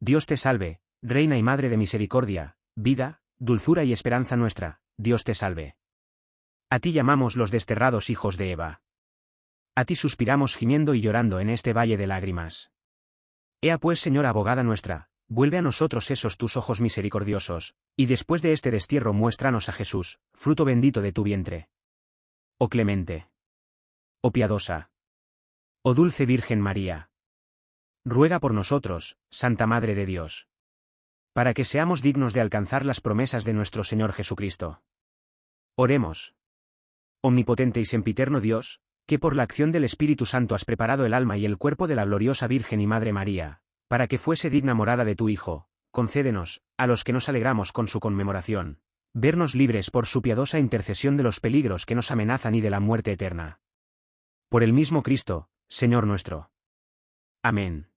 Dios te salve, Reina y Madre de Misericordia, vida, dulzura y esperanza nuestra, Dios te salve. A ti llamamos los desterrados hijos de Eva. A ti suspiramos gimiendo y llorando en este valle de lágrimas. Ea pues, Señora abogada nuestra, vuelve a nosotros esos tus ojos misericordiosos, y después de este destierro muéstranos a Jesús, fruto bendito de tu vientre. Oh clemente. Oh piadosa. Oh dulce Virgen María. Ruega por nosotros, Santa Madre de Dios. Para que seamos dignos de alcanzar las promesas de nuestro Señor Jesucristo. Oremos. Omnipotente y sempiterno Dios, que por la acción del Espíritu Santo has preparado el alma y el cuerpo de la gloriosa Virgen y Madre María, para que fuese digna morada de tu Hijo, concédenos, a los que nos alegramos con su conmemoración, vernos libres por su piadosa intercesión de los peligros que nos amenazan y de la muerte eterna. Por el mismo Cristo, Señor nuestro. Amén.